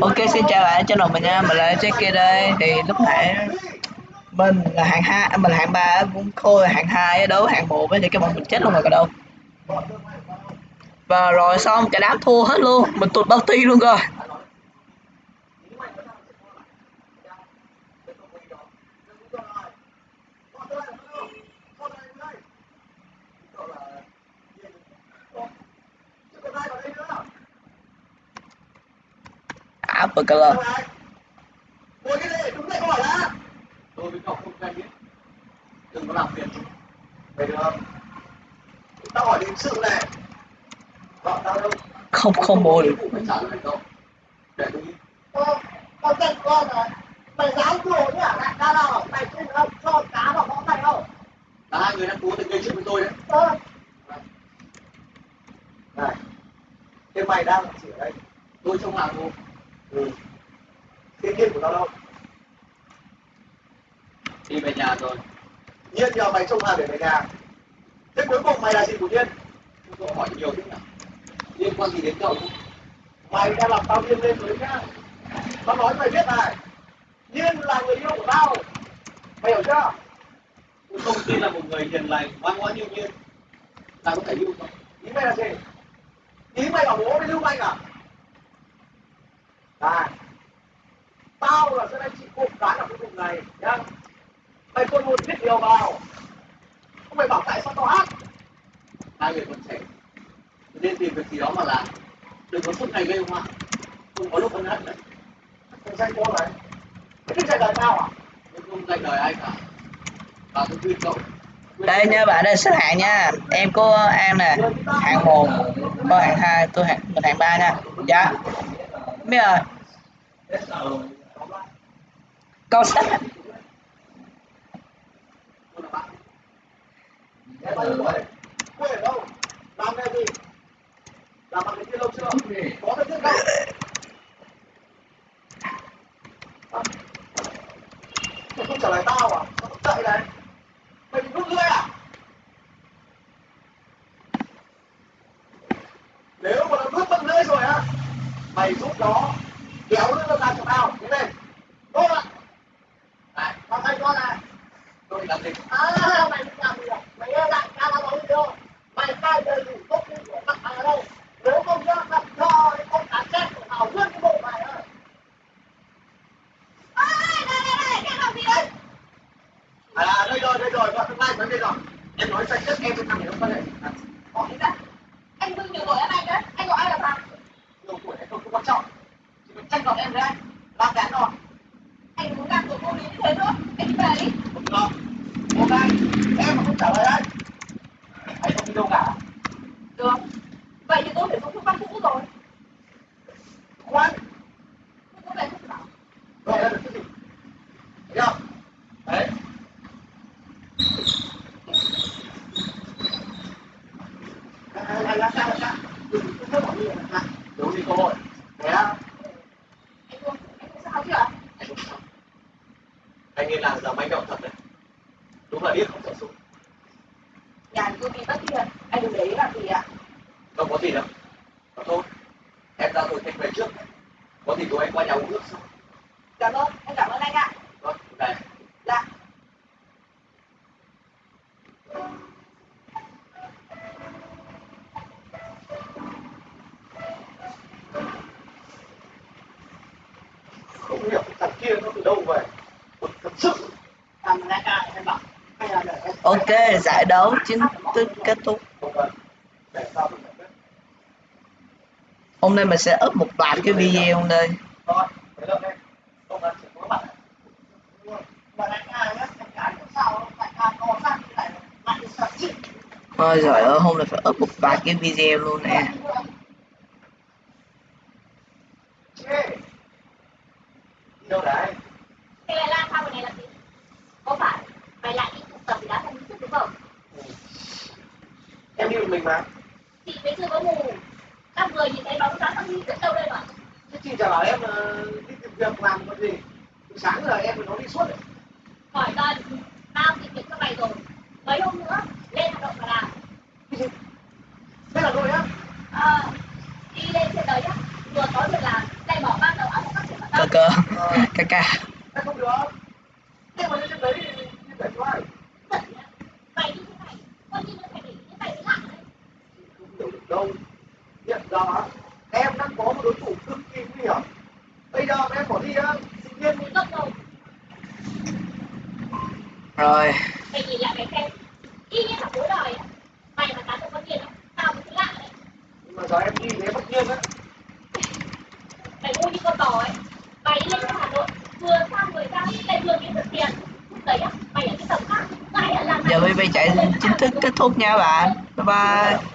Ok xin chào bạn channel mình nha, mình là Jackie đây. Thì lúc nãy mình là hạng hai, à, mình là hạng ba cũng khôi là hạng hai đấu hạng một thì cái bọn mình chết luôn rồi cả đâu Và rồi xong cả đám thua hết luôn, mình tụt bao ti luôn rồi. Apple color cái này, đúng hỏi đã. Tôi với cậu không quen biết. Đừng có làm phiền được không? Tao hỏi đến sự này. Vợ tao đâu? Không không được trả lời cậu. Để tôi đi. Con con rồi mày dám nào mày không không cho cá vào mày Là hai người đang cố tình gây chuyện với tôi đấy. ờ Này. Thế mày đang ở đây? Tôi trong hàng luôn. Ừ. Thiên nhiên của tao đâu? đi về nhà rồi Nhiên nhờ mày trông hàng để về nhà. Thế cuối cùng mày là gì của Nhiên? cậu hỏi nhiều thế nào liên quan gì đến cậu Mày đang làm tao điên lên rồi nhá. Tao nói mày biết này. Nhiên là người yêu của tao. Mày hiểu chưa? tôi không tin là một người hiền lành ngoan ngoãn như nhiên là có thể yêu cậu ý mày là gì ý mày bảo bố với lưu manh à này tao là sẽ đánh chị cụm cái ở cái vùng này nhá. Mày còn một biết điều vào. Không mày bảo tại sao tao hát. Hai người còn trẻ nên tìm việc gì đó mà làm. Đừng có suốt ngày gây họa không có lúc ân hận đấy thằng danh cô này cái chạy đời tao à? Tôi không dạy đời ai cả. Và tôi khuyên cậu. Đây nha bạn đây xếp hạng nha. Em của An nè Hạng 1 Có hạng 2 Tôi hạng mình hạng 3 nha. Dạ Biết sách không À. mày không trả lời tao à? Tao chạy này? Mày bị rút lưỡi à nếu mà nó rút tận lưỡi rồi á mày giúp nó kéo nó ra cho tao thế này. Tốt ạ. Này tao thay con này. Tôi làm gì à mày làm gì à mày nghe đại ca tao nói đâu mày khai đầy đủ tốt như của mặt mày ở đâu nếu không nhá gặp cho cái con cá chết của tao nguyên cái bộ mày á Ê, đây, đây, đây, cái làm gì đấy? à đây rồi đây rồi. Gọi tương lai vấn đề rồi. Em nói sạch nhất em với thằng này không quan hệ à, Hỏi ra. Anh Vinh nhiều tuổi hơn anh đấy, anh gọi ai là thằng? nhiều tuổi hay không không quan trọng. Chỉ cần tranh giọt em với anh. Làm cán rồi. Anh muốn làm của cô lý như thế nữa, anh đi về đi. không được ok em mà không trả lời anh anh không đi đâu cả. Được. Vậy thì tôi phải phương pháp cũ rồi. khoan Tôi về không bảo. gọi là được cái gì. Thấy không đấy. Anh anh làm sao làm sao đừng có nói bảo như vậy là đúng đi cơ hội thế á Anh không, anh không sao chứ ạ? anh không sao anh nên làm giờ manh động thật đấy. Đúng là điếc không sợ súng Nhà thì tôi bị mất tiền, anh đừng để ý làm gì ạ? không có gì đâu. Mà thôi em ra rồi anh về trước. Có gì tụi anh qua nhà uống nước sau. Cảm ơn, anh cảm ơn anh ạ. vâng về Dạ. không hiểu thằng kia nó từ đâu về thật sự Cảm ơn anh ạ, em bảo. Hay là để em... Ok, giải đấu chính thức kết thúc Hôm nay mình sẽ up một loạt cái video đây. Ôi giời ơi, hôm nay phải up một loạt cái video luôn nè đâu đấy Thế lại lang thang bên này làm gì? Có phải mày lại đi tụ tập thì đã thành sức đúng không? Một mình mà Chị mới chưa có mù. Các người nhìn thấy bóng dáng thằng đi biết đâu đây mà. chứ chị chả bảo em ờ, đi tìm việc làm còn gì từ sáng giờ em nó đi suốt đấy Hỏi cần, tao tìm việc cho mày rồi. Mấy hôm nữa, lên hoạt động mà làm. thế là rồi á Ờ, đi lên trên đời nhá. Vừa có việc làm, lại bỏ ba đầu óc cơ ca ca Thế không được. Nhưng mà như thế đấy thì như vậy cho ai? Giận nhá. Mày như thế này, coi như là phải để như mày mới lạ đấy. Không hiểu được đâu. Giờ em đang có một đối thủ cực kỳ nguy hiểm. Bây giờ em bỏ đi á, sinh viên Mới gấp rồi, rồi mày nhìn lại mày xem. Y như là cuối đời. Mày mà tán được con tiền tao mới thấy lạ đấy. nhưng mà giờ em đi thế bất nhiên á. Mày ngu như con bò ấy. Mày đi lên Hà Nội, vừa sang vừa ra, lại vừa kiếm được tiền. Lúc đấy á, mày ở cái tầm khác, giờ BB chạy chính thức kết thúc nha bạn bye bye